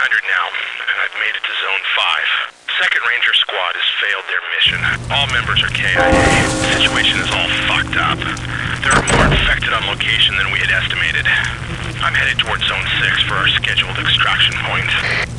now, and I've made it to Zone 5. Second Ranger Squad has failed their mission. All members are KIA. The situation is all fucked up. There are more infected on location than we had estimated. I'm headed towards Zone 6 for our scheduled extraction point.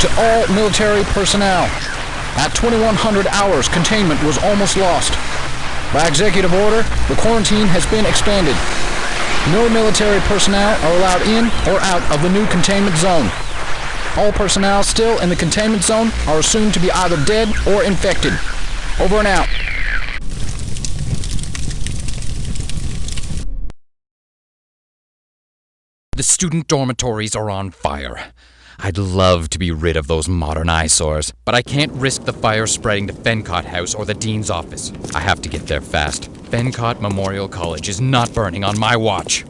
To all military personnel. At 2100 hours, containment was almost lost. By executive order, the quarantine has been expanded. No military personnel are allowed in or out of the new containment zone. All personnel still in the containment zone are assumed to be either dead or infected. Over and out. The student dormitories are on fire. I'd love to be rid of those modern eyesores, but I can't risk the fire spreading to Fencott House or the Dean's office. I have to get there fast. Fencott Memorial College is not burning on my watch.